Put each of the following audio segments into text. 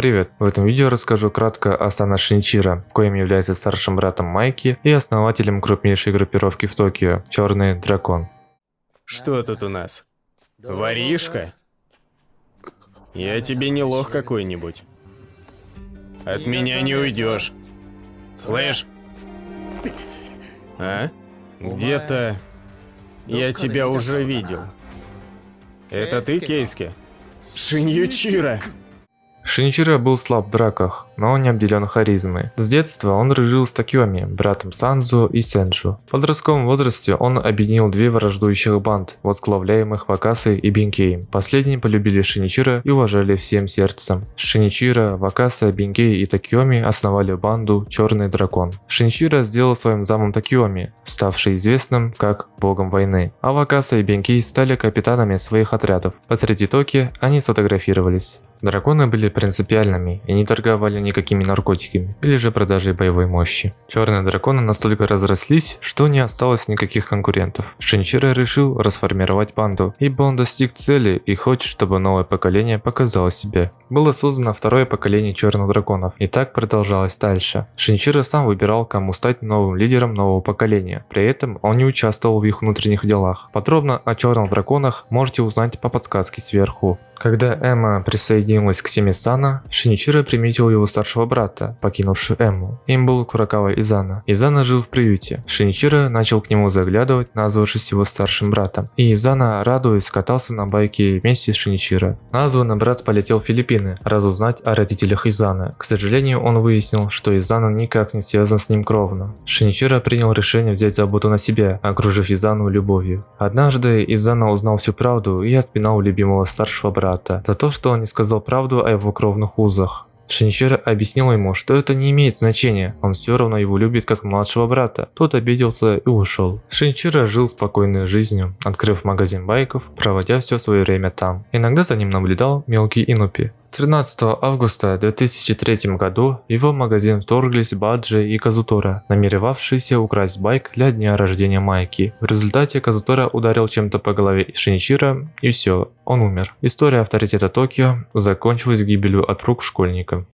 Привет! В этом видео расскажу кратко о Сана Шинчира, коим является старшим братом Майки и основателем крупнейшей группировки в Токио – Черный Дракон. Что тут у нас? Воришка? Я тебе не лох какой-нибудь. От меня не уйдешь. Слышь? А? Где-то я тебя уже видел. Это ты, Кейски? Шиньючира! Шиничиро был слаб в драках, но не обделен харизмой. С детства он дружил с Такьоми, братом Санзу и Сенджу. В подростковом возрасте он объединил две враждующих банд, возглавляемых Вакасой и Бинкей. Последние полюбили Шиничиро и уважали всем сердцем. Шиничиро, Вакаса, Бинкей и Такьоми основали банду Черный Дракон. Шиничиро сделал своим замом Такьоми, ставший известным как богом войны. А Вакаса и Бинкей стали капитанами своих отрядов. Посреди Токи они сфотографировались. Драконы были принципиальными и не торговали никакими наркотиками или же продажей боевой мощи. Черные драконы настолько разрослись, что не осталось никаких конкурентов. Шинчира решил расформировать банду, ибо он достиг цели и хочет, чтобы новое поколение показало себя. Было создано второе поколение черных драконов, и так продолжалось дальше. Шинчира сам выбирал, кому стать новым лидером нового поколения, при этом он не участвовал в их внутренних делах. Подробно о черных драконах можете узнать по подсказке сверху. Когда Эмма присоединилась к семье Сана, Шиничиро приметил его старшего брата, покинувшего Эмму. Им был Куракава Изана. Изана жил в приюте. Шиничиро начал к нему заглядывать, назвавшись его старшим братом. И Изана, радуясь, катался на байке вместе с Шиничиро. Названный брат полетел в Филиппины, разузнать о родителях Изаны. К сожалению, он выяснил, что Изана никак не связан с ним кровно. Шиничиро принял решение взять заботу на себя, окружив Изану любовью. Однажды Изана узнал всю правду и отпинал любимого старшего брата брата за то, что он не сказал правду о его кровных узах. Шиничиро объяснил ему, что это не имеет значения, он все равно его любит как младшего брата. Тот обиделся и ушел. Шиничиро жил спокойной жизнью, открыв магазин байков, проводя все свое время там. Иногда за ним наблюдал мелкий Инупи. 13 августа 2003 году в его магазин вторглись Баджи и Казутора, намеревавшиеся украсть байк для дня рождения Майки. В результате Казутора ударил чем-то по голове Шиничира и все, он умер. История авторитета Токио закончилась гибелью от рук школьника.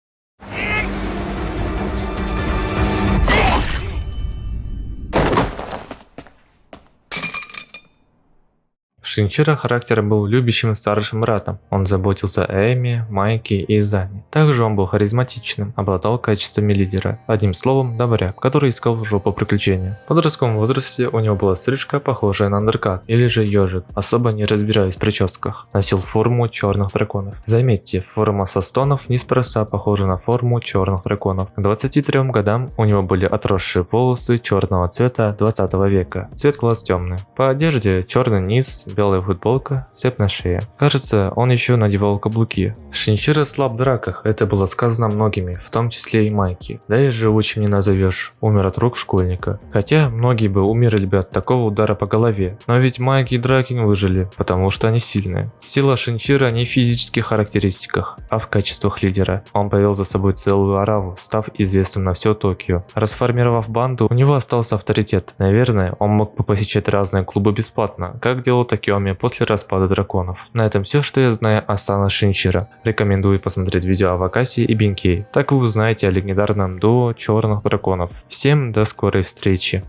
Шинчира характером был любящим старшим братом. Он заботился о Эми, Майке и Зане. Также он был харизматичным, обладал качествами лидера. Одним словом, добряк, который искал в жопу приключения. В подростковом возрасте у него была стрижка, похожая на андеркат, или же ежик, особо не разбираясь в прическах. Носил форму черных драконов. Заметьте, форма состонов неспроста похожа на форму черных драконов. К 23 годам у него были отросшие волосы черного цвета 20 века. Цвет глаз темный. По одежде черный низ, белый белая футболка, цепь на шее. Кажется, он еще надевал каблуки. Шинчира слаб в драках, это было сказано многими, в том числе и Майки. Да и живучим не назовешь, умер от рук школьника. Хотя, многие бы умерли бы от такого удара по голове. Но ведь Майки и Дракин выжили, потому что они сильные. Сила Шинчира не в физических характеристиках, а в качествах лидера. Он повел за собой целую араву, став известным на все Токио. Расформировав банду, у него остался авторитет. Наверное, он мог бы посещать разные клубы бесплатно, как делал Токио Киоми после распада драконов. На этом все, что я знаю о Сана Шинчира. Рекомендую посмотреть видео о Вакасе и Бинкей. Так вы узнаете о легендарном дуо черных драконов. Всем до скорой встречи.